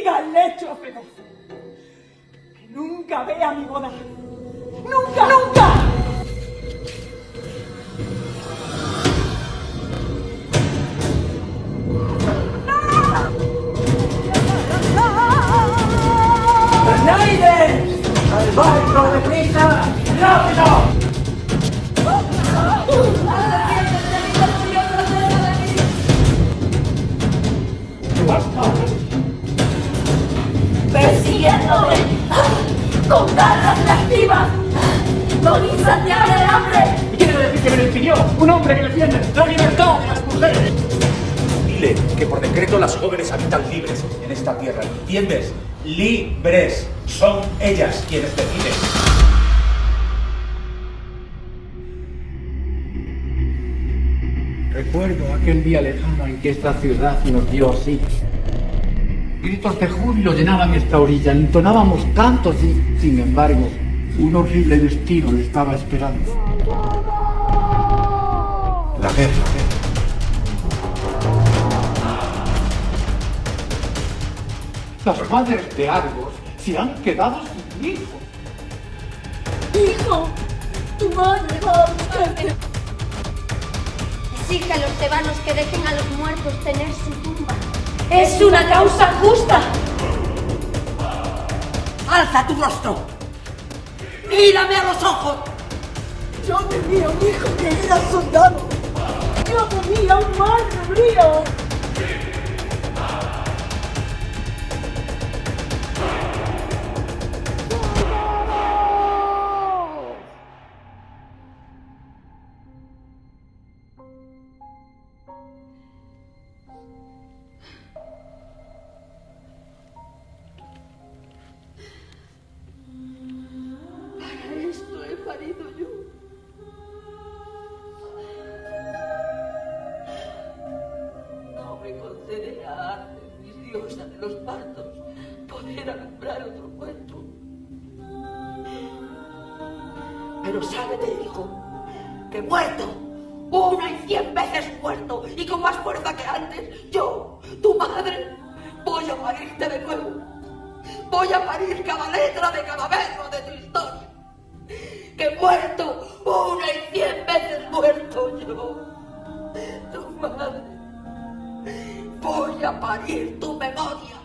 siga el lecho feroz. Que nunca vea mi boda. ¡Nunca, nunca! ¡Schneider! ¡Al barco de prisa! ¡Rápido! ¡Basta! Con garras reactivas, con insaciable hambre. ¿Y quiere decir que me lo impidió? Un hombre que defiende la libertad de las mujeres. Dile que por decreto las jóvenes habitan libres en esta tierra. ¿Entiendes? Libres. Son ellas quienes deciden. Recuerdo aquel día lejano en que esta ciudad nos dio así. Gritos de júbilo llenaban esta orilla, entonábamos cantos y, sin embargo, un horrible destino le estaba esperando. La guerra. Las madres de Argos se han quedado sin hijos. Hijo, tu madre va a buscarte. Exige a los tebanos que dejen a los muertos tener su tumba. Es una causa justa. ¡Alza tu rostro! ¡Mírame a los ojos! Yo tenía un hijo que era soldado. Yo tenía un madre mío. diosa de los partos, poder alumbrar otro cuerpo. Pero sábete, hijo, que muerto, una y cien veces muerto, y con más fuerza que antes, yo, tu madre, voy a parirte de nuevo. Voy a parir cada letra de cada verso de tu historia. Que muerto, una y cien veces muerto yo. il tuo memoria.